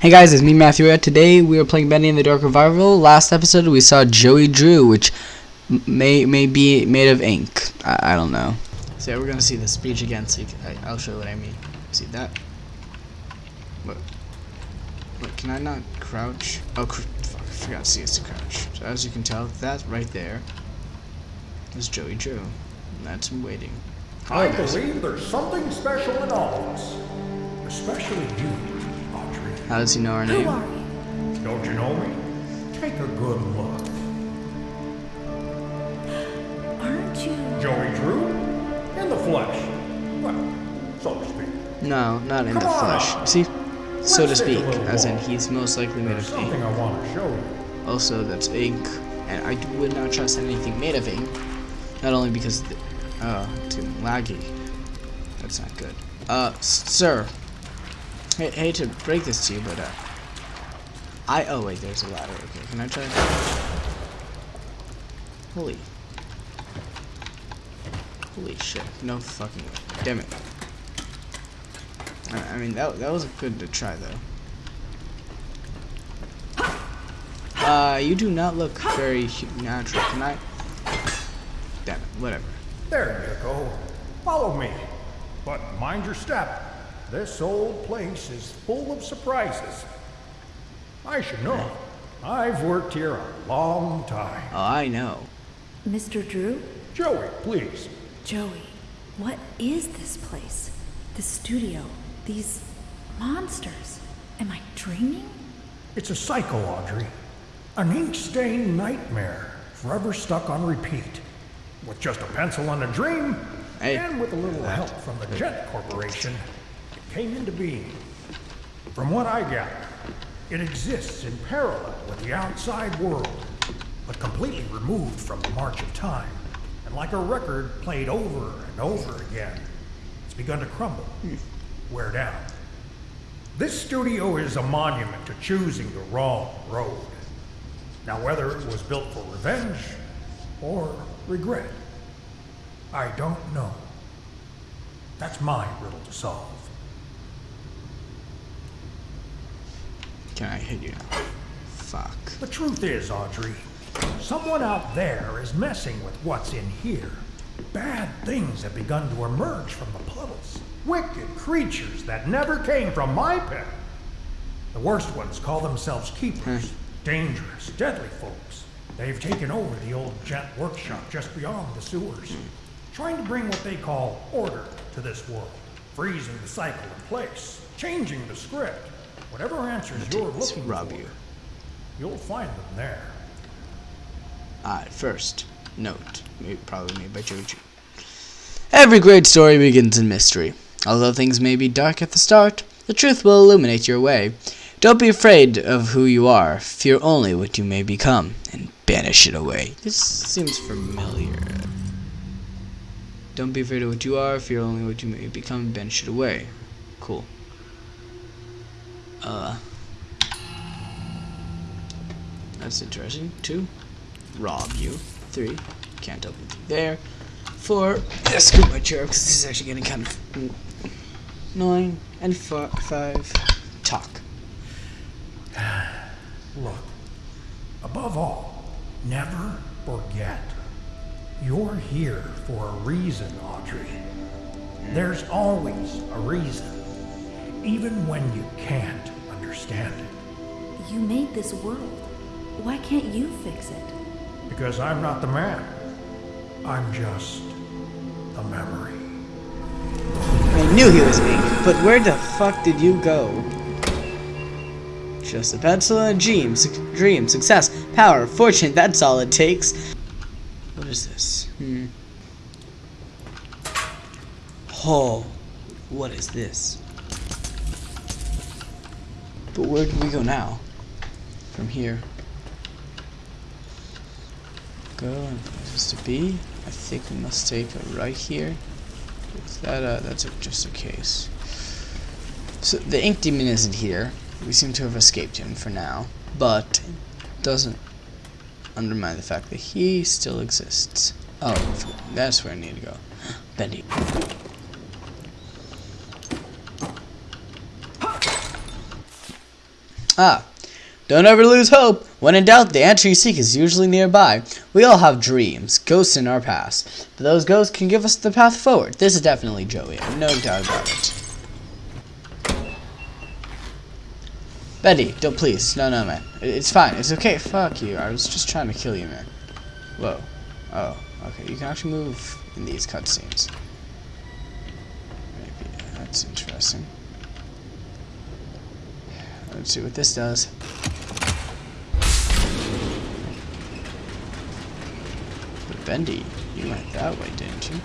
Hey guys, it's me Matthew. Today we are playing Bendy in the Dark Revival. Last episode we saw Joey Drew, which may may be made of ink. I, I don't know. So yeah, we're gonna see the speech again. So can, I, will show you what I mean. See that? What? What? Can I not crouch? Oh, cr fuck! I forgot to see it's to crouch. So as you can tell, that right there is Joey Drew. And that's him waiting. I believe there's something special in all of us, especially you. How does he know our name? Don't you know me? Take a good look. Aren't you? Joey Drew? In the flesh. Well, so to speak. No, not in Come the flesh. on. See? So Let's to speak, as in he's most likely made There's of ink. something I want to show you. Also, that's ink, and I would not trust anything made of ink. Not only because, the, uh, it's getting laggy. That's not good. Uh, sir. I hate to break this to you, but, uh, I, oh wait, there's a ladder. Okay, can I try? Holy. Holy shit. No fucking way. Damn it. I, I mean, that, that was good to try, though. Uh, you do not look very natural. Can I? Damn it, whatever. There you go. Follow me. But mind your step. This old place is full of surprises. I should know. I've worked here a long time. Oh, I know. Mr. Drew? Joey, please. Joey, what is this place? This studio? These monsters? Am I dreaming? It's a psycho, Audrey. An ink-stained nightmare, forever stuck on repeat. With just a pencil and a dream, Hey. and with a little help from the Gent Corporation, it came into being. From what I gather, it exists in parallel with the outside world, but completely removed from the march of time. And like a record played over and over again, it's begun to crumble, wear down. This studio is a monument to choosing the wrong road. Now, whether it was built for revenge or regret, I don't know. That's my riddle to solve. Can I hit you now? Fuck. The truth is, Audrey, someone out there is messing with what's in here. Bad things have begun to emerge from the puddles. Wicked creatures that never came from my pen. The worst ones call themselves keepers. Hmm. Dangerous, deadly folks. They've taken over the old Gent workshop just beyond the sewers. Trying to bring what they call order to this world. Freezing the cycle in place. Changing the script. Whatever answers you're looking rob for. you. You'll find them there. Alright, first, note, maybe, probably made by Drew. Every great story begins in mystery. Although things may be dark at the start, the truth will illuminate your way. Don't be afraid of who you are. Fear only what you may become, and banish it away. This seems familiar. Don't be afraid of what you are. Fear only what you may become, and banish it away. Cool. Uh. That's interesting. Two rob you. Three, can't open through there. Four, scoop my chair because this is actually getting kind of annoying. And fi- five, talk. Look, above all, never forget. You're here for a reason, Audrey. There's always a reason, even when you can't understand it. You made this world. Why can't you fix it? Because I'm not the man. I'm just the memory. I knew he was ink, but where the fuck did you go? Just a pencil and a dream, su- dream, success, power, fortune, that's all it takes. What is this? Hmm. Oh, what is this? But where do we go now? From here. Go places to be. I think we must take a right here. Is that uh, that's a, just a case. So the ink demon isn't here. We seem to have escaped him for now, but doesn't undermine the fact that he still exists. Oh, that's where I need to go. Bendy. Ah, don't ever lose hope. When in doubt, the answer you seek is usually nearby. We all have dreams, ghosts in our past. Those ghosts can give us the path forward. This is definitely Joey, no doubt about it. Betty, don't please. No, no, man. It's fine. It's okay. Fuck you. I was just trying to kill you, man. Whoa. Oh, okay. You can actually move in these cutscenes. Maybe that's interesting. Let's see what this does. But Bendy, you went that way, didn't you?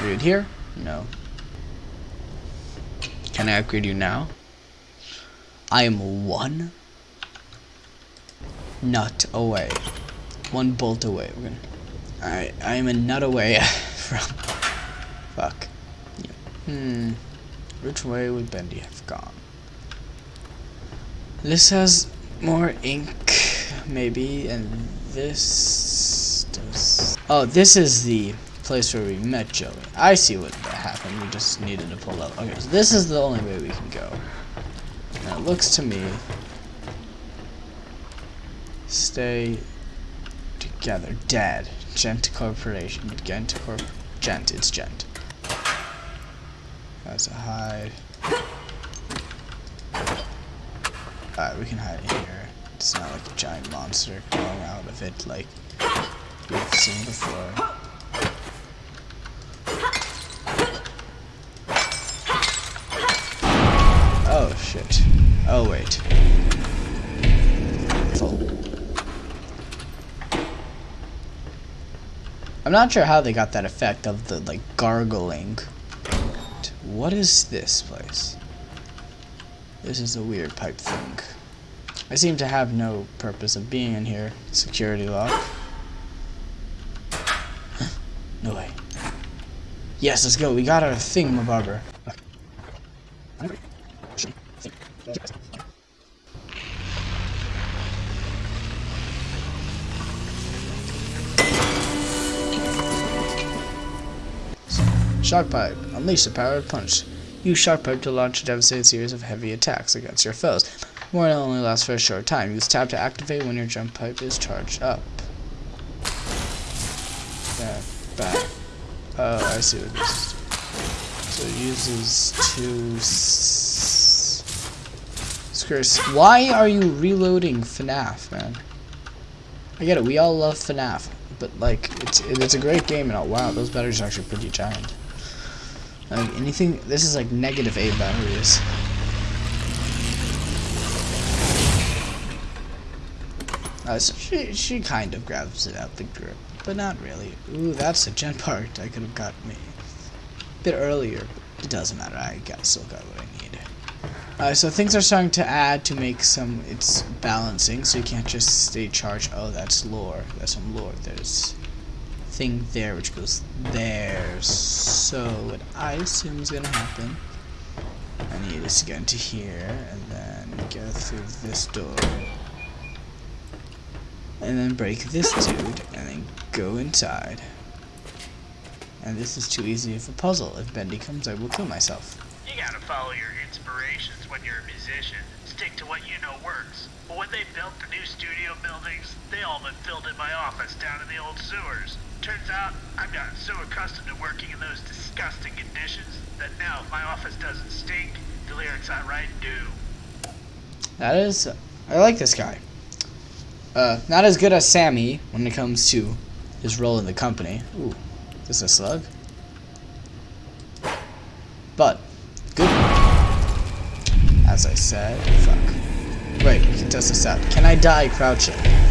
Are you here? No. Can I upgrade you now? I am one nut away. One bolt away. We're gonna. Alright, I am a nut away from. Fuck. Yeah. Hmm. Which way would Bendy have gone? This has more ink, maybe, and this does. Oh, this is the place where we met Joey. I see what happened. We just needed to pull up. Okay, so this is the only way we can go. Now it looks to me. Stay together. Dead. Gent Corporation. Gent Corp. Gent. It's Gent. That's a hide. Alright, we can hide here. It's not like a giant monster crawling out of it like we've seen before. Oh shit. Oh wait. I'm not sure how they got that effect of the like gargling. What is this place? This is a weird pipe thing. I seem to have no purpose of being in here. Security lock. no way. Yes, let's go. We got our thing, thingamabobber. Shock pipe. Unleash the power of punch. Use shock pipe to launch a devastating series of heavy attacks against your foes. Warning only lasts for a short time. Use tab to activate when your jump pipe is charged up. Yeah, back. Oh, I see what this is. So it uses two. Screws. Why are you reloading FNAF, man? I get it. We all love FNAF, but like, it's it's a great game and all. Wow, those batteries are actually pretty giant. Like anything, this is like negative eight batteries. Uh, so she she kind of grabs it out the grip, but not really. Ooh, that's a gen part I could have got me a bit earlier. But it doesn't matter. I got still got what I need. Uh, so things are starting to add to make some. It's balancing, so you can't just stay charged. Oh, that's lore. That's some lore. There's thing there which goes there. So what I assume is gonna happen, I need to get into here and then go through this door. And then break this dude and then go inside. And this is too easy of a puzzle. If Bendy comes, I will kill myself. You gotta follow your inspirations when you're a musician. Stick to what you know works. But when they built the new studio buildings, they all but filled in my office down in the old sewers. Turns out, I've gotten so accustomed to working in those disgusting conditions that now if my office doesn't stink, the lyrics I write do. That is, I like this guy. Uh, not as good as Sammy when it comes to his role in the company. Ooh, is this a slug? But, good. As I said, fuck. Wait, we can test this out. Can I die crouching?